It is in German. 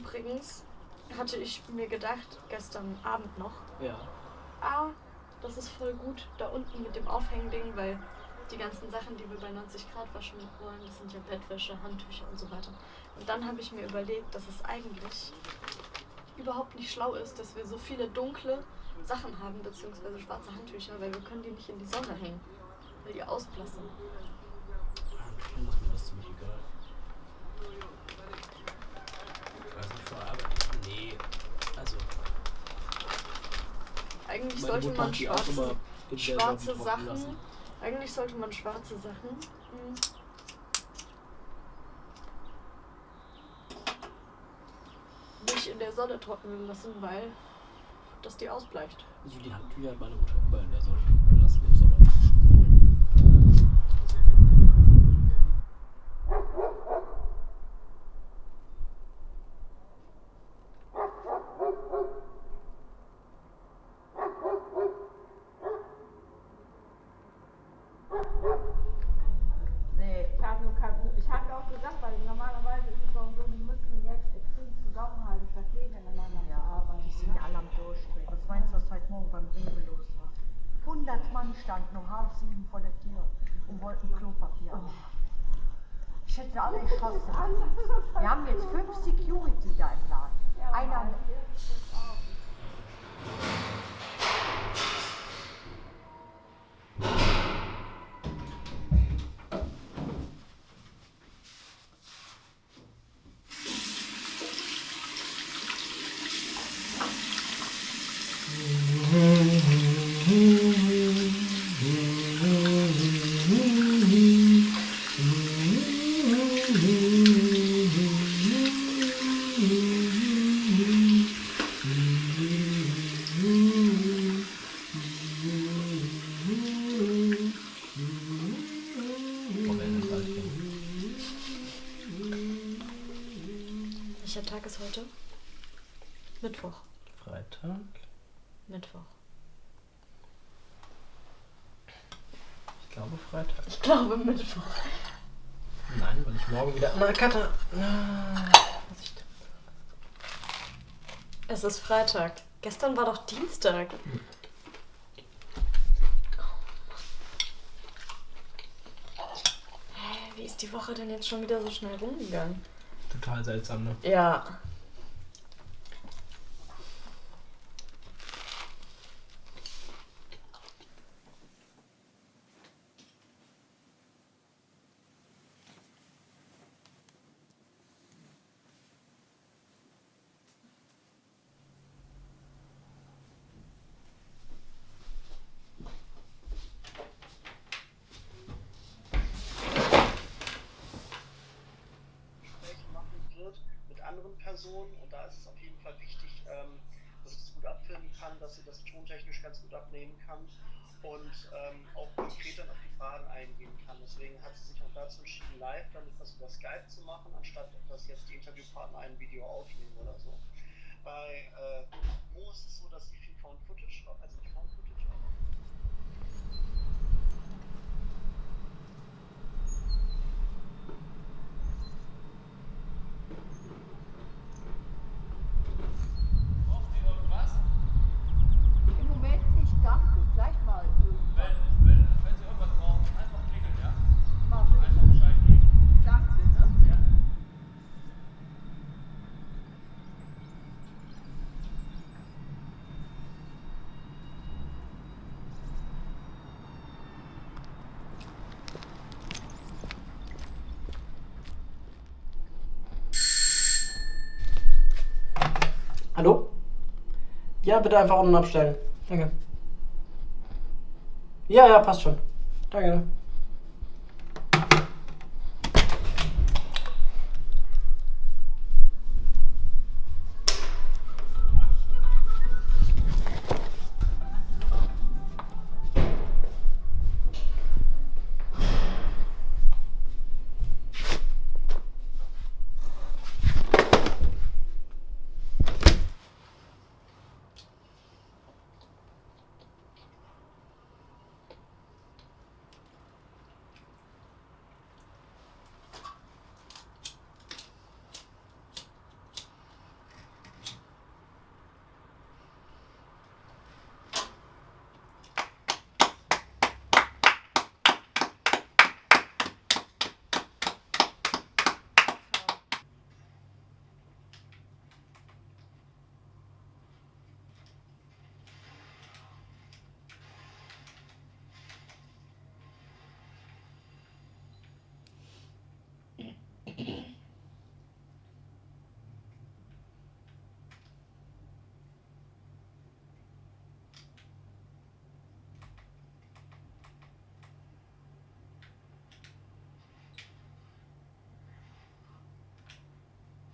Übrigens hatte ich mir gedacht, gestern Abend noch, Ja. ah, das ist voll gut da unten mit dem Aufhängding, weil die ganzen Sachen, die wir bei 90 Grad waschen wollen, das sind ja Bettwäsche, Handtücher und so weiter. Und dann habe ich mir überlegt, dass es eigentlich überhaupt nicht schlau ist, dass wir so viele dunkle Sachen haben, beziehungsweise schwarze Handtücher, weil wir können die nicht in die Sonne hängen, weil die ausblassen. Ist mir das ziemlich egal. Vor Arbeit. Nee. Also, Eigentlich sollte Mutter man hat die schwarze, schwarze Sachen, lassen. eigentlich sollte man schwarze Sachen hm, nicht in der Sonne trocknen lassen, weil das die ausbleicht. Also die Handtücher hat meine Mutter immer in der Sonne gelassen im Sommer. Nee, ich habe nur kein Buch. Ich habe auch gesagt, weil normalerweise ist es doch so, die müssen jetzt extrem zusammenhalten, verstehen miteinander zu arbeiten. Die sind alle am Durchdrehen. Was meinst du, was heute Morgen beim Rewe los war? 100 Mann standen um halb sieben vor der Tür und wollten Klopapier haben. Ich hätte alle erschossen. Wir haben jetzt fünf Security da im Laden. Einer. Welcher Tag ist heute? Mittwoch. Freitag. Mittwoch. Ich glaube Freitag. Ich glaube Mittwoch. Nein, weil ich morgen wieder. Na, Katha! Na, Vorsicht. Es ist Freitag. Gestern war doch Dienstag. Hä, wie ist die Woche denn jetzt schon wieder so schnell rumgegangen? Total seltsam, ne? Ja. Gespräche machen wird mit anderen Personen und da ist es auf jeden Fall wichtig, ähm, dass ich das gut abfilmen kann, dass sie das tontechnisch ganz gut abnehmen kann und ähm, auch konkret dann auf die Fragen eingehen kann. Deswegen hat sie sich auch dazu entschieden, live dann etwas über Skype zu machen, anstatt dass jetzt die Interviewpartner ein Video aufnehmen oder so. Bei äh, Mo ist es so, dass sie viel Found Footage, also nicht Found Footage, aber Im Moment nicht, danke. Gleich mal. Wenn, wenn, wenn Sie irgendwas brauchen, einfach klingeln, ja? Mach ich. Einfach Bescheid geben. Danke, ne? Ja? Hallo? Ja, bitte einfach unten abstellen. Danke. Ja, ja, passt schon. Danke.